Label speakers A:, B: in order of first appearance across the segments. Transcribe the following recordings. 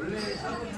A: I'll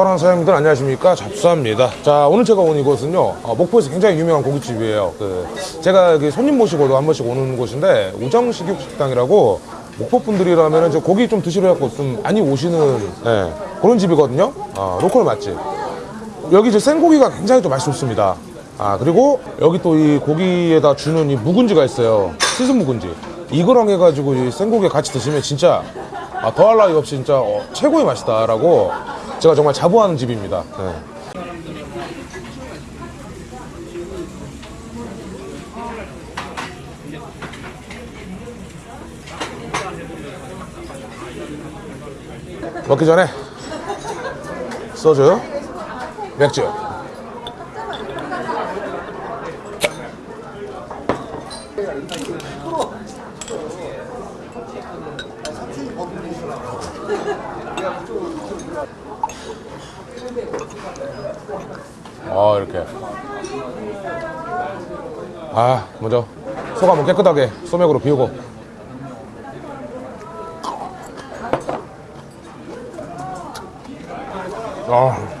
B: 사랑하는 사장님들 안녕하십니까? 잡수합니다. 자, 오늘 제가 온 이곳은요, 어, 목포에서 굉장히 유명한 고깃집이에요. 그, 제가 손님 모시고도 한 번씩 오는 곳인데, 우정식육식당이라고, 목포 분들이라면 이제 고기 좀 드시러 갖고 좀 많이 오시는, 예, 그런 집이거든요. 아, 로컬 맛집. 여기 이제 생고기가 굉장히 좀 맛이 좋습니다. 아, 그리고 여기 또 이 고기에다 주는 이 묵은지가 있어요. 시즌 묵은지. 이거랑 해가지고 이 생고기 같이 드시면 진짜 아, 더할 나위 없이 진짜 어, 최고의 맛이다 라고 제가 정말 자부하는 집입니다. 네. 먹기 전에 소주, 맥주. 아 이렇게. 아 먼저 속 한번 깨끗하게 소맥으로 비우고. 아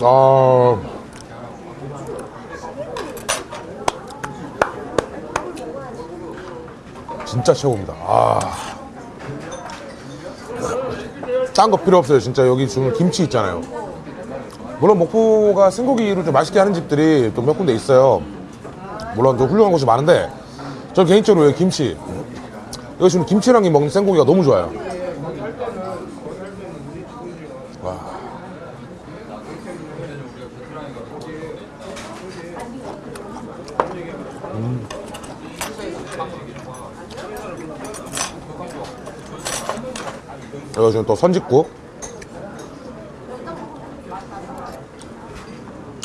B: 아. 진짜 최고입니다. 아. 딴 거 필요 없어요. 진짜 여기 주는 김치 있잖아요. 물론 목포가 생고기를 좀 맛있게 하는 집들이 또 몇 군데 있어요. 물론 좀 훌륭한 곳이 많은데 저 개인적으로 김치 여기 지금 김치랑 이 먹는 생고기가 너무 좋아요. 여기 지금 또 선짓국.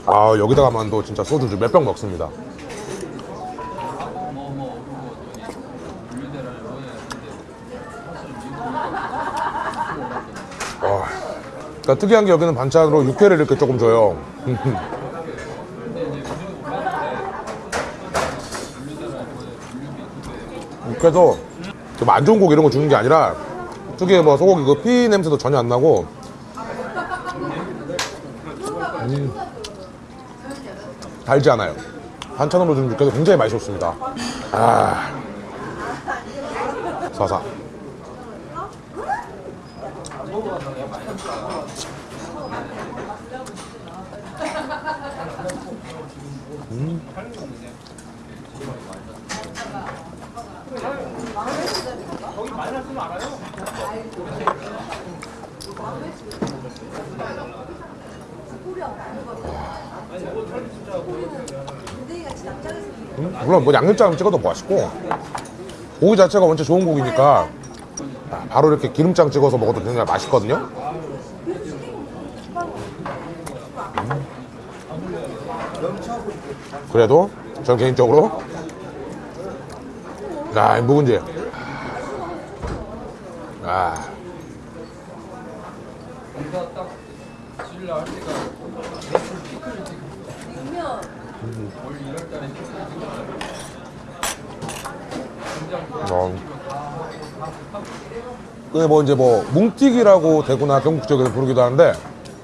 B: 아 여기다가만 또 진짜 소주 몇 병 먹습니다. 그러니까 특이한 게 여기는 반찬으로 육회를 이렇게 조금 줘요. 육회도 좀안 좋은 고기 이런 거 주는 게 아니라 특유의 뭐 소고기 그 피 냄새도 전혀 안 나고 음, 달지 않아요. 반찬으로 주는 육회도 굉장히 맛이 좋습니다. 아, 사사. 음, 물론 뭐 양념장 찍어도 맛있고 고기 자체가 원체 좋은 고기니까 아, 바로 이렇게 기름장 찍어서 먹어도 굉장히 맛있거든요. 그래도 전 개인적으로 야, 이 묵은지 아, 어. 그뭐 이제 뭐 뭉티기라고 대구나 경북 지역에서 부르기도 하는데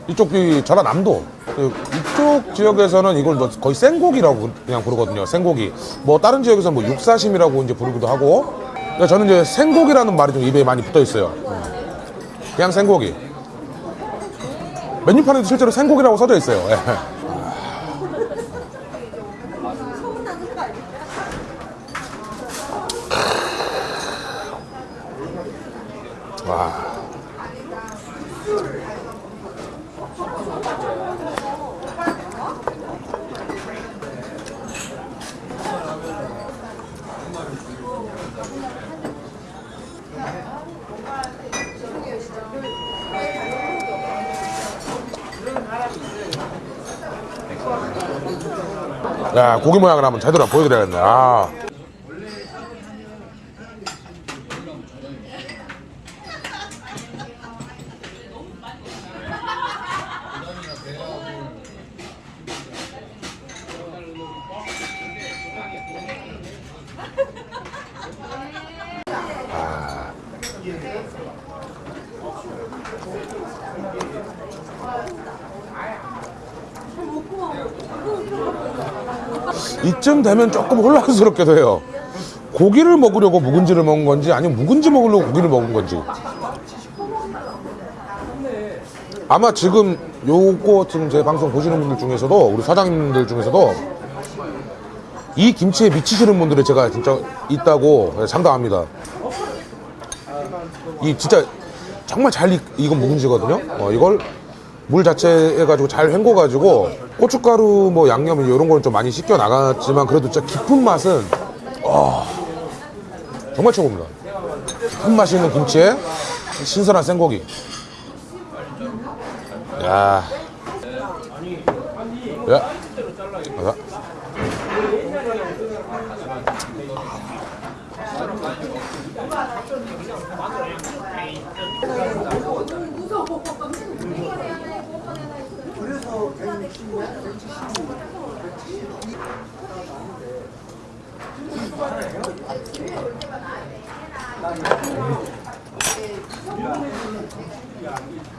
B: 이쪽 이 전라남도 그 이쪽 지역에서는 이걸 뭐 거의 생고기라고 그냥 부르거든요. 생고기. 뭐 다른 지역에서는 뭐 육사심이라고 이제 부르기도 하고. 그러니까 저는 이제 생고기라는 말이 좀 입에 많이 붙어 있어요. 그냥 생고기. 메뉴판에도 실제로 생고기라고 써져 있어요. 야, 고기 모양을 한번 제대로 보여드려야겠네. 아. 이쯤 되면 조금 혼란스럽기도 해요. 고기를 먹으려고 묵은지를 먹은 건지 아니면 묵은지 먹으려고 고기를 먹은 건지. 아마 지금 요거 지금 제 방송 보시는 분들 중에서도 우리 사장님들 중에서도 이 김치에 미치시는 분들이 제가 진짜 있다고 장담합니다. 이 진짜 정말 잘 익, 익은 묵은지거든요. 어, 이걸 물 자체 해가지고 잘 헹궈가지고 고춧가루 뭐 양념 이런 거는 좀 많이 씻겨 나갔지만 그래도 진짜 깊은 맛은 와 정말 최고입니다. 깊은 맛이 있는 김치에 신선한 생고기. 야. 야. 야.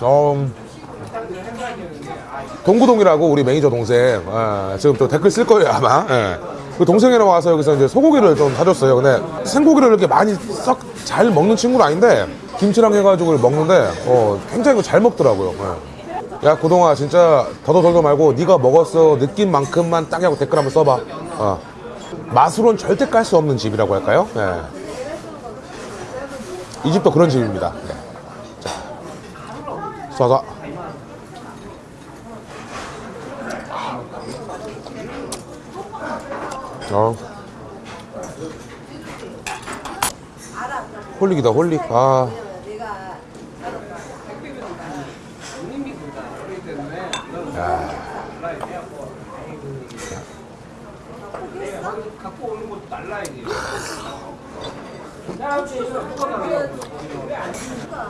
B: 음, 동구동이라고 우리 매니저 동생 예, 지금 또 댓글 쓸 거예요 아마 예. 그 동생이랑 와서 여기서 이제 소고기를 좀 사줬어요 근데 생고기를 이렇게 많이 썩 잘 먹는 친구는 아닌데 김치랑 해가지고 먹는데 어, 굉장히 잘 먹더라고요 예. 야 고동아 진짜 더더덜더 말고 네가 먹었어 느낀 만큼만 딱 하고 댓글 한번 써봐 어. 맛으론 절대 깔 수 없는 집이라고 할까요 예. 이 집도 그런 집입니다 네. 자, 쏴서 어. 홀릭이다 홀릭 아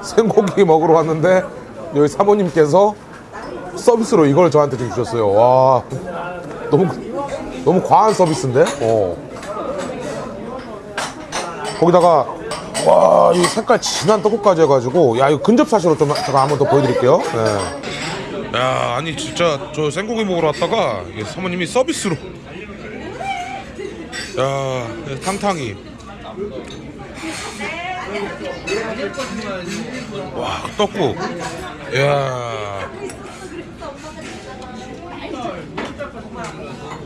B: 생고기 먹으러 왔는데 여기 사모님께서 서비스로 이걸 저한테 좀 주셨어요 와 너무 너무 과한 서비스인데 어. 거기다가 와 이 색깔 진한 떡국까지 해가지고 야 이거 근접 사시로 좀 제가 한번 더 보여드릴게요 네. 야 아니 진짜 저 생고기 먹으러 왔다가 사모님이 서비스로 야 탕탕이. 와 떡국. 야.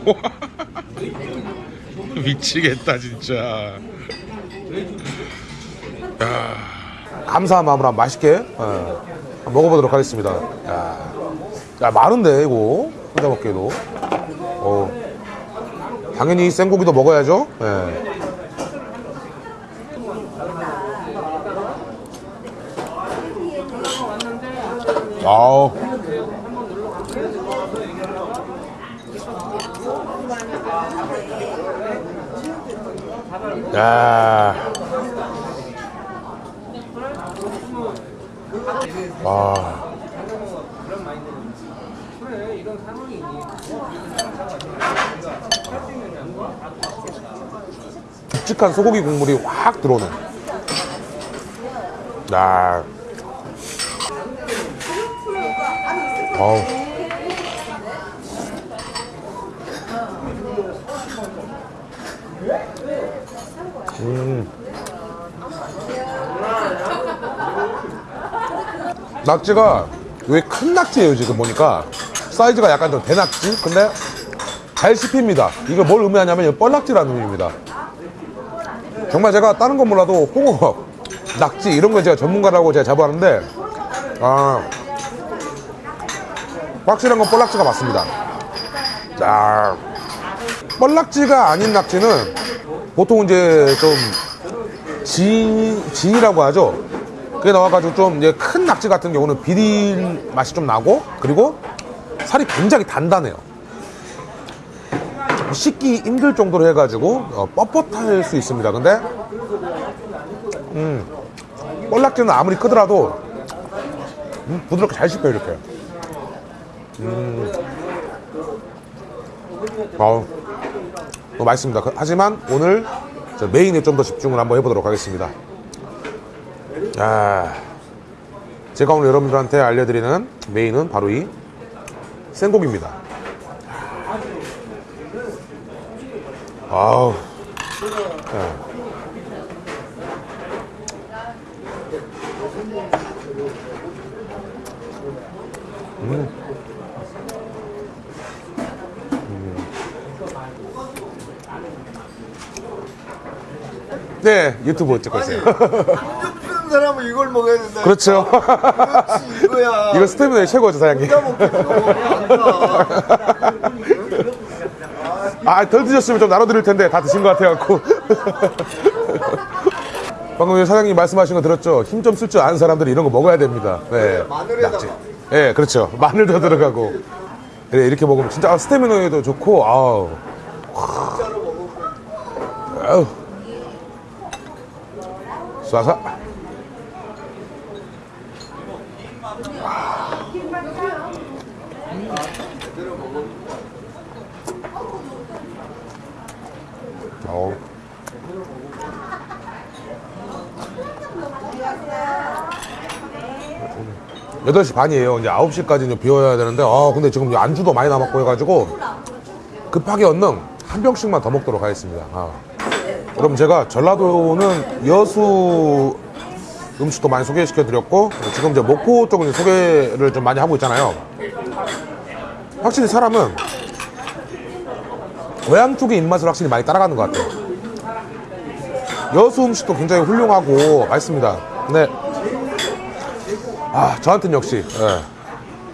B: 미치겠다 진짜. 야. 감사한 마음으로 한번 맛있게 예, 한번 먹어보도록 하겠습니다. 야, 야 많은데 이거? 혼자 먹기에도. 어. 당연히 생고기도 먹어야죠 예. 아우 야. 와. 묵직한 소고기 국물이 확 들어오네. 야. 어우. 낙지가 왜큰 낙지예요 지금 보니까? 사이즈가 약간 좀 대낙지? 근데 잘 씹힙니다. 이거 뭘 의미하냐면 이거 뻘낙지라는 의미입니다. 정말 제가 다른 건 몰라도 홍어 낙지 이런 거 제가 전문가라고 제가 잡아왔는데 아 확실한 건 뻘낙지가 맞습니다. 자 뻘낙지가 아닌 낙지는 보통 이제 좀 지, 진이라고 하죠. 그게 나와가지고 좀 이제 큰 낙지 같은 경우는 비린 맛이 좀 나고 그리고 살이 굉장히 단단해요. 씻기 힘들 정도로 해가지고 어, 뻣뻣할 수 있습니다. 근데 음, 볼락지는 아무리 크더라도 음, 부드럽게 잘 씹혀요 이렇게. 음, 어, 너무 맛있습니다. 그- 하지만 오늘 저 메인에 좀 더 집중을 한번 해보도록 하겠습니다. 아, 제가 오늘 여러분들한테 알려드리는 메인은 바로 이 생고기입니다. 아우. 자. 음. 음. 네, 유튜브 찍고 있어요.
C: 쓰는 사람은 이걸 먹어야 된다.
B: 그렇죠.
C: 그렇지, 이거야.
B: 이거 스태미나의 최고죠, 사장님. 아, 덜 드셨으면 좀 나눠드릴 텐데 다 드신 것 같아갖고. 방금 사장님 말씀하신 거 들었죠? 힘 좀 쓸 줄 아는 사람들이 이런 거 먹어야 됩니다. 네.
C: 마늘에다가.
B: 낙지. 예, 그렇죠. 마늘도 들어가고. 그래, 이렇게 먹으면 진짜 스태미너에도 좋고, 아우. 아우. 쏴서. 어우. 8시 반이에요. 이제 9시까지 는 비워야 되는데, 아, 근데 지금 안주도 많이 남았고 해가지고, 급하게 얼른 한 병씩만 더 먹도록 하겠습니다. 아. 그럼 제가 전라도는 여수 음식도 많이 소개시켜 드렸고, 지금 이제 목포 쪽은 소개를 좀 많이 하고 있잖아요. 확실히 사람은 고향 쪽의 입맛을 확실히 많이 따라가는 것 같아요. 여수 음식도 굉장히 훌륭하고 맛있습니다. 근데 아 저한테는 역시 예,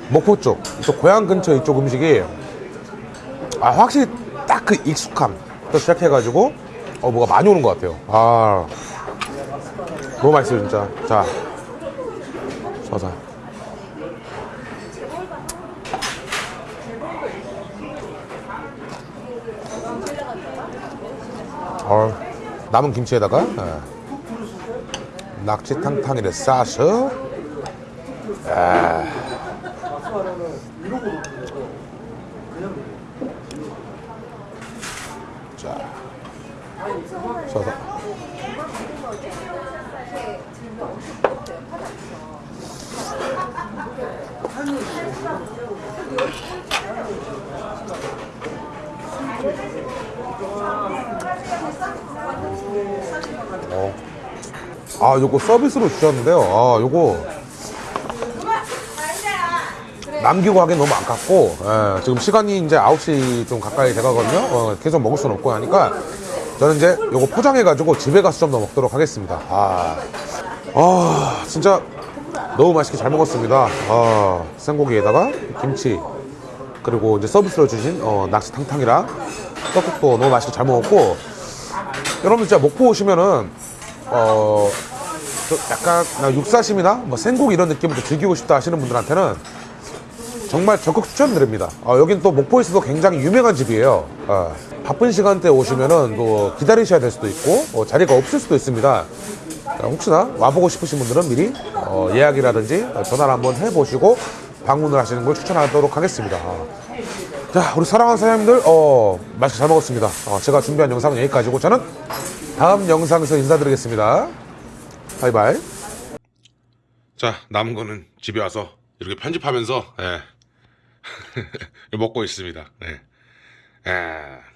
B: 목포 쪽, 이쪽 고향 근처 이쪽 음식이 아 확실히 딱 그 익숙함부터 시작해가지고 어 뭐가 많이 오는 것 같아요. 아 너무 맛있어요 진짜. 자, 서사. 어, 남은 김치에다가 예, 낙지 탕탕이를 싸서 아. 어. 아, 요거 서비스로 주셨는데요. 아, 요거 남기고 하기엔 너무 아깝고 예, 지금 시간이 이제 9시 좀 가까이 돼가거든요. 어, 계속 먹을 수는 없고 하니까 저는 이제 요거 포장해가지고 집에 가서 좀 더 먹도록 하겠습니다. 아, 아 진짜 너무 맛있게 잘 먹었습니다. 아, 생고기에다가 김치 그리고 이제 서비스로 주신 어, 낙지 탕탕이랑 떡국도 너무 맛있게 잘 먹었고 여러분 진짜 목포 오시면은 어좀 약간 나 육사심이나 뭐 생고기 이런 느낌을 좀 즐기고 싶다 하시는 분들한테는 정말 적극 추천드립니다. 어, 여긴 또 목포에서도 굉장히 유명한 집이에요. 어, 바쁜 시간대 오시면은 또 기다리셔야 될 수도 있고 어, 자리가 없을 수도 있습니다. 자, 혹시나 와보고 싶으신 분들은 미리 어, 예약이라든지 전화를 한번 해보시고 방문을 하시는 걸 추천하도록 하겠습니다. 자, 우리 사랑하는 사장님들, 어, 맛있게 잘 먹었습니다. 어, 제가 준비한 영상은 여기까지고 저는 다음 영상에서 인사드리겠습니다. 바이바이. 자, 남은 거는 집에 와서 이렇게 편집하면서, 예. 먹고 있습니다. 예. 예.